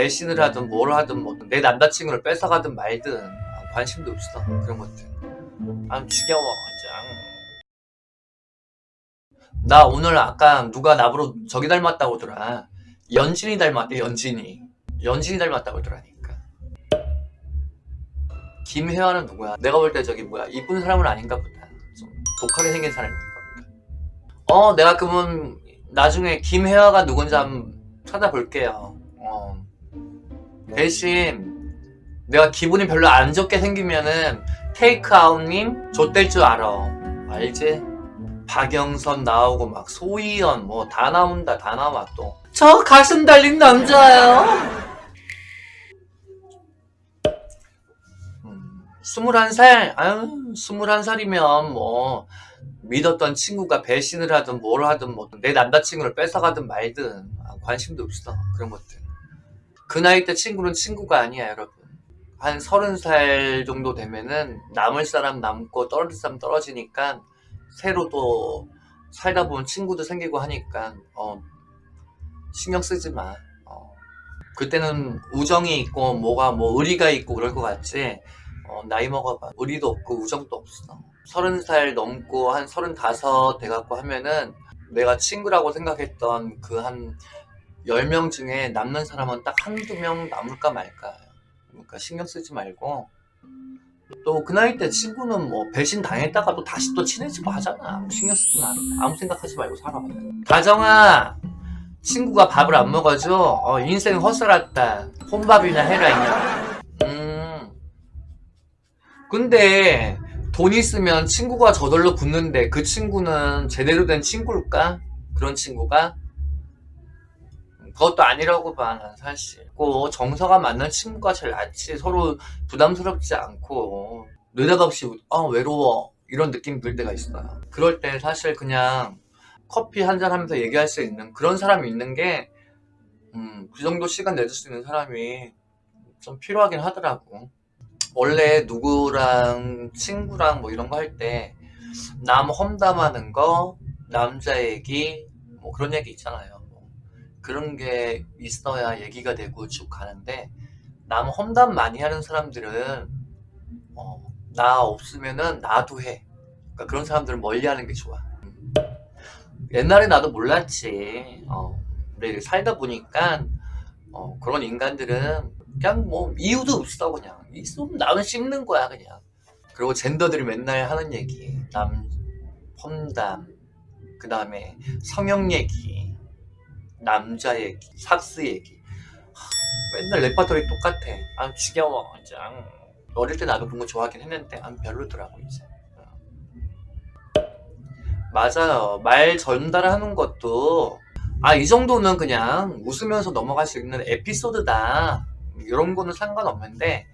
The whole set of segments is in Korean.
배신을 하든 뭘 하든 뭐 내 남자친구를 뺏어가든 말든 아, 관심도 없어 그런 것들. 아 지겨워 짱. 나 오늘 아까 누가 나보러 저기 닮았다고 하더라. 연진이 닮았대 연진이. 연진이 닮았다고 하더라니까. 김혜화는 누구야? 내가 볼 때 저기 뭐야? 이쁜 사람은 아닌가 보다. 좀 독하게 생긴 사람인가 보다. 어 내가 그러면 나중에 김혜화가 누군지 한번 찾아볼게요. 어. 대신 내가 기분이 별로 안 좋게 생기면은 테이크아웃님 좆될 줄 알아. 알지? 박영선 나오고 막 소희연 뭐 다 나온다 다 나와 또. 저 가슴 달린 남자예요. 음, 21살? 아유 21살이면 뭐 믿었던 친구가 배신을 하든 뭘 하든 뭐 내 남자친구를 뺏어가든 말든 아, 관심도 없어. 그런 것들 그 나이 때 친구는 친구가 아니야 여러분. 한 서른 살 정도 되면은 남을 사람 남고 떨어질 사람 떨어지니까 새로 또 살다 보면 친구도 생기고 하니까 어, 신경 쓰지 마. 어. 그때는 우정이 있고 뭐가 뭐 의리가 있고 그럴 것 같지. 어, 나이 먹어봐. 의리도 없고 우정도 없어. 서른 살 넘고 한 서른 다섯 돼갖고 하면은 내가 친구라고 생각했던 그 한 열 명 중에 남는 사람은 딱 한두 명 남을까 말까 그러니까 신경 쓰지 말고. 또 그 나이 때 친구는 뭐 배신 당했다가도 다시 또 친해지고 하잖아. 신경 쓰지 마. 아무 생각하지 말고 살아 다정아 친구가 밥을 안 먹어줘? 어, 인생 헛살았다. 혼밥이나 해라 이냐 음. 근데 돈 있으면 친구가 저절로 붙는데 그 친구는 제대로 된 친구일까? 그런 친구가? 그것도 아니라고 봐, 난 사실. 꼭 정서가 맞는 친구가 제일 낫지. 서로 부담스럽지 않고, 느닷없이, 아, 외로워. 이런 느낌 들 때가 있어요. 그럴 때 사실 그냥 커피 한 잔 하면서 얘기할 수 있는 그런 사람이 있는 게, 음, 그 정도 시간 내줄 수 있는 사람이 좀 필요하긴 하더라고. 원래 누구랑 친구랑 뭐 이런 거 할 때 남 험담하는 거 남자 얘기 뭐 그런 얘기 있잖아요 뭐 그런 게 있어야 얘기가 되고 쭉 가는데 남 험담 많이 하는 사람들은 어, 나 없으면은 나도 해. 그러니까 그런 사람들은 멀리 하는 게 좋아. 옛날에 나도 몰랐지. 어, 근데 살다 보니까 어, 그런 인간들은 그냥 뭐 이유도 없어 그냥. 있으면 나는 씹는 거야 그냥. 그리고 젠더들이 맨날 하는 얘기. 남 험담. 그 다음에 성형 얘기 남자 얘기 섹스 얘기. 하, 맨날 레파토리 똑같아. 아 지겨워 짱 어릴 때 나도 그런 거 좋아하긴 했는데 아 별로더라고 이제. 어. 맞아요. 말 전달하는 것도 아 이 정도는 그냥 웃으면서 넘어갈 수 있는 에피소드다. 이런 거는 상관없는데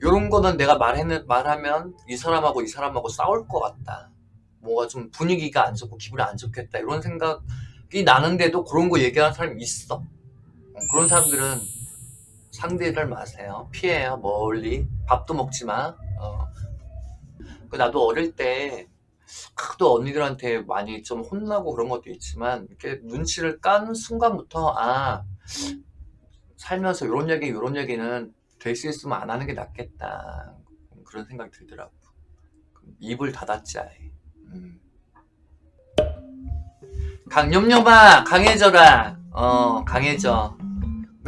이런 거는 내가 말했는, 말하면 이 사람하고 이 사람하고 싸울 것 같다. 뭐가 좀 분위기가 안 좋고 기분이 안 좋겠다. 이런 생각이 나는데도 그런 거 얘기하는 사람이 있어? 어, 그런 사람들은 상대를 마세요. 피해요. 멀리. 밥도 먹지 마. 어. 그 나도 어릴 때또 언니들한테 많이 좀 혼나고 그런 것도 있지만 이렇게 눈치를 깐 순간부터 아 살면서 이런 얘기 이런 얘기는 될 수 있으면 안 하는 게 낫겠다. 그런 생각이 들더라고. 입을 닫았지 아예. 음. 강념념아 강해져라. 어 강해져.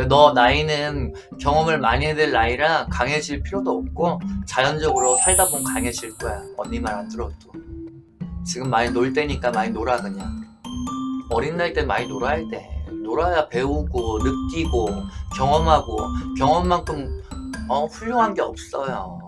너 나이는 경험을 많이 해야 될 나이라 강해질 필요도 없고 자연적으로 살다 보면 강해질 거야. 언니 말 안 들어도. 지금 많이 놀 때니까 많이 놀아 그냥. 어린 나이 때 많이 놀아야 돼. 놀아야 배우고 느끼고 경험하고. 경험만큼 어, 훌륭한 게 없어요